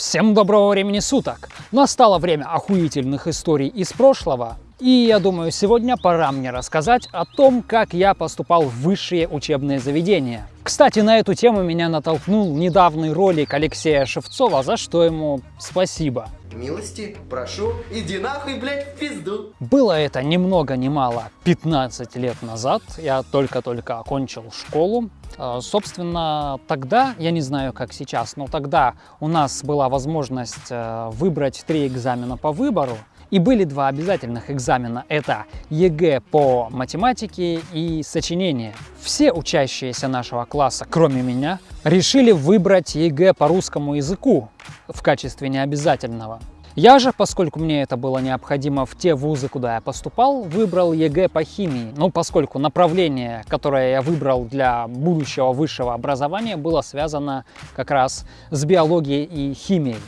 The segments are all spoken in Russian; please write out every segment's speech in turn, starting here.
Всем доброго времени суток! Настало время охуительных историй из прошлого. И я думаю, сегодня пора мне рассказать о том, как я поступал в высшие учебные заведения. Кстати, на эту тему меня натолкнул недавний ролик Алексея Шевцова, за что ему спасибо. Милости, прошу, иди нахуй, блядь, в пизду. Было это ни много ни мало 15 лет назад. Я только-только окончил школу. А, собственно, тогда, я не знаю, как сейчас, но тогда у нас была возможность э, выбрать три экзамена по выбору. И были два обязательных экзамена. Это ЕГЭ по математике и сочинение. Все учащиеся нашего класса, кроме меня, решили выбрать ЕГЭ по русскому языку в качестве необязательного. Я же, поскольку мне это было необходимо в те вузы, куда я поступал, выбрал ЕГЭ по химии. Ну, поскольку направление, которое я выбрал для будущего высшего образования, было связано как раз с биологией и химией.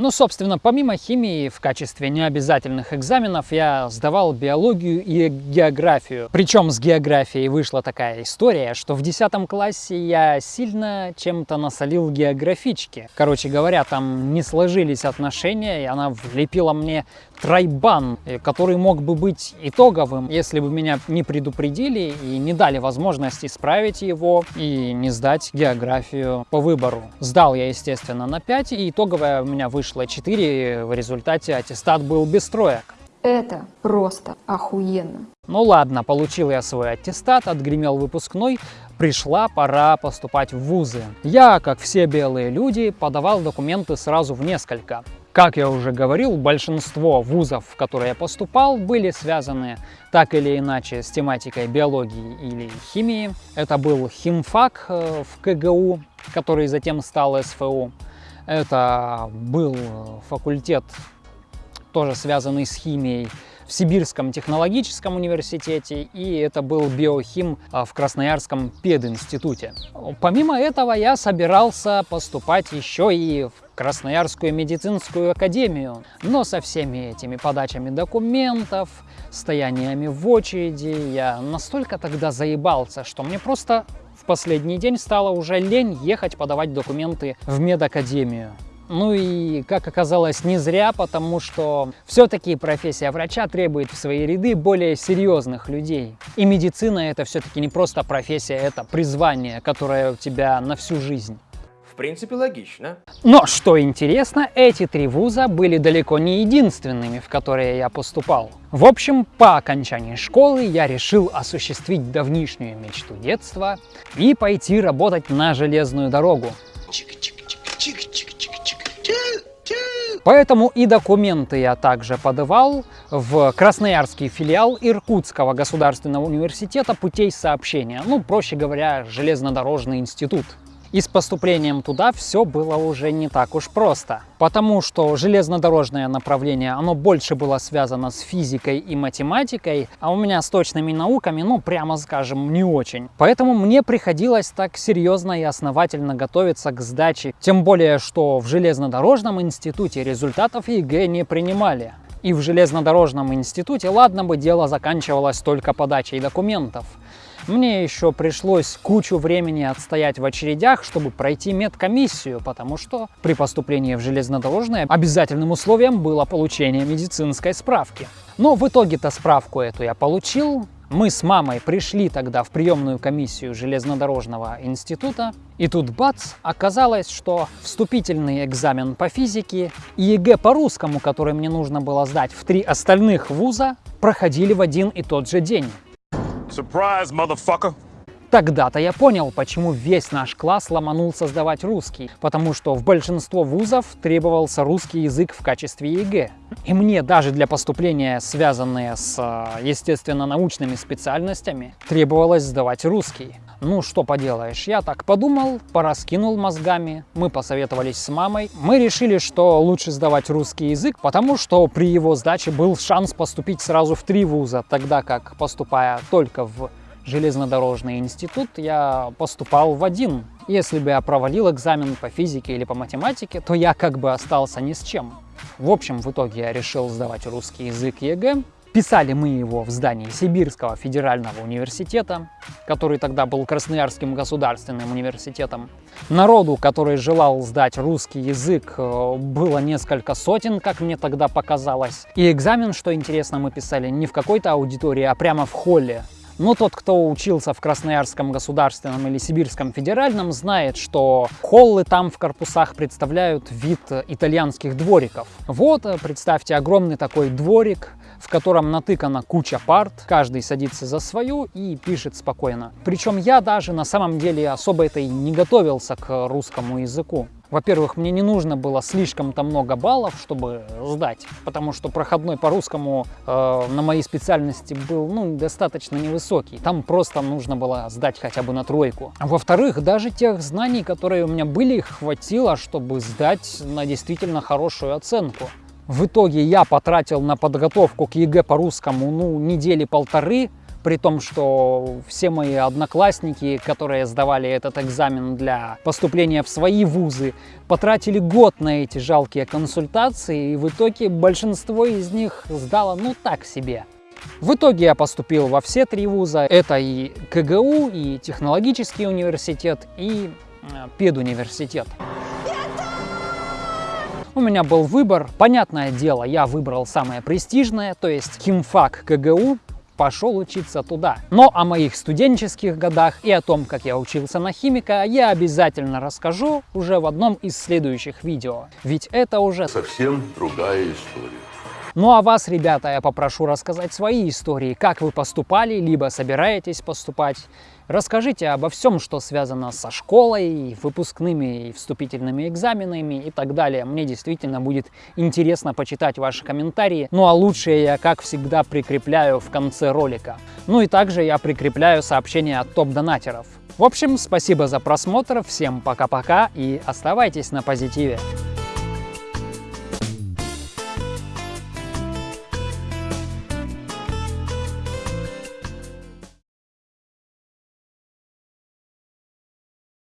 Ну, собственно, помимо химии в качестве необязательных экзаменов я сдавал биологию и географию. Причем с географией вышла такая история, что в 10 классе я сильно чем-то насолил географичке. Короче говоря, там не сложились отношения, и она влепила мне тройбан, э, который мог бы быть итоговым, если бы меня не предупредили и не дали возможность исправить его и не сдать географию по выбору. Сдал я, естественно, на 5, и итоговая у меня вышла 4, в результате аттестат был без троек. Это просто охуенно. Ну ладно, получил я свой аттестат, отгремел выпускной, пришла пора поступать в вузы. Я, как все белые люди, подавал документы сразу в несколько. Как я уже говорил, большинство вузов, в которые я поступал, были связаны так или иначе с тематикой биологии или химии. Это был химфак э, в КГУ, который затем стал СФУ. Это был факультет, тоже связанный с химией, в Сибирском технологическом университете, и это был биохим а, в Красноярском пединституте. Помимо этого я собирался поступать еще и в Красноярскую медицинскую академию. Но со всеми этими подачами документов, стояниями в очереди я настолько тогда заебался, что мне просто в последний день стало уже лень ехать подавать документы в медакадемию. Ну и, как оказалось, не зря, потому что все-таки профессия врача требует в свои ряды более серьезных людей. И медицина это все-таки не просто профессия, это призвание, которое у тебя на всю жизнь. В принципе, логично. Но, что интересно, эти три вуза были далеко не единственными, в которые я поступал. В общем, по окончании школы я решил осуществить давнишнюю мечту детства и пойти работать на железную дорогу. Поэтому и документы я также подавал в Красноярский филиал Иркутского государственного университета путей сообщения, ну, проще говоря, железнодорожный институт. И с поступлением туда все было уже не так уж просто. Потому что железнодорожное направление, оно больше было связано с физикой и математикой, а у меня с точными науками, ну, прямо скажем, не очень. Поэтому мне приходилось так серьезно и основательно готовиться к сдаче. Тем более, что в железнодорожном институте результатов ЕГЭ не принимали. И в железнодорожном институте, ладно бы, дело заканчивалось только подачей документов. Мне еще пришлось кучу времени отстоять в очередях, чтобы пройти медкомиссию, потому что при поступлении в железнодорожное обязательным условием было получение медицинской справки. Но в итоге-то справку эту я получил. Мы с мамой пришли тогда в приемную комиссию железнодорожного института, и тут бац, оказалось, что вступительный экзамен по физике и ЕГЭ по русскому, который мне нужно было сдать в три остальных вуза, проходили в один и тот же день. Surprise, motherfucker! Тогда-то я понял, почему весь наш класс ломанулся сдавать русский, потому что в большинство вузов требовался русский язык в качестве ЕГЭ. И мне даже для поступления, связанные с, э, естественно, научными специальностями, требовалось сдавать русский. Ну, что поделаешь, я так подумал, пораскинул мозгами, мы посоветовались с мамой. Мы решили, что лучше сдавать русский язык, потому что при его сдаче был шанс поступить сразу в три вуза, тогда как, поступая только в железнодорожный институт, я поступал в один. Если бы я провалил экзамен по физике или по математике, то я как бы остался ни с чем. В общем, в итоге я решил сдавать русский язык ЕГЭ, Писали мы его в здании Сибирского федерального университета, который тогда был Красноярским государственным университетом. Народу, который желал сдать русский язык, э, было несколько сотен, как мне тогда показалось. И экзамен, что интересно, мы писали не в какой-то аудитории, а прямо в холле. Но тот, кто учился в Красноярском государственном или Сибирском федеральном, знает, что холлы там в корпусах представляют вид итальянских двориков. Вот, э, представьте, огромный такой дворик, в котором натыкана куча парт, каждый садится за свою и пишет спокойно. Причем я даже на самом деле особо это и не готовился к русскому языку. Во-первых, мне не нужно было слишком-то много баллов, чтобы сдать, потому что проходной по русскому э, на моей специальности был ну, достаточно невысокий. Там просто нужно было сдать хотя бы на тройку. Во-вторых, даже тех знаний, которые у меня были, хватило, чтобы сдать на действительно хорошую оценку. В итоге я потратил на подготовку к ЕГЭ по русскому ну, недели полторы, при том, что все мои одноклассники, которые сдавали этот экзамен для поступления в свои вузы, потратили год на эти жалкие консультации, и в итоге большинство из них сдало ну так себе. В итоге я поступил во все три вуза. Это и КГУ, и технологический университет, и э, педуниверситет. У меня был выбор. Понятное дело, я выбрал самое престижное, то есть химфак КГУ, пошел учиться туда. Но о моих студенческих годах и о том, как я учился на химика, я обязательно расскажу уже в одном из следующих видео. Ведь это уже совсем другая история. Ну а вас, ребята, я попрошу рассказать свои истории, как вы поступали, либо собираетесь поступать. Расскажите обо всем, что связано со школой, выпускными и вступительными экзаменами и так далее. Мне действительно будет интересно почитать ваши комментарии. Ну а лучшее я, как всегда, прикрепляю в конце ролика. Ну и также я прикрепляю сообщения от топ-донатеров. В общем, спасибо за просмотр, всем пока-пока и оставайтесь на позитиве.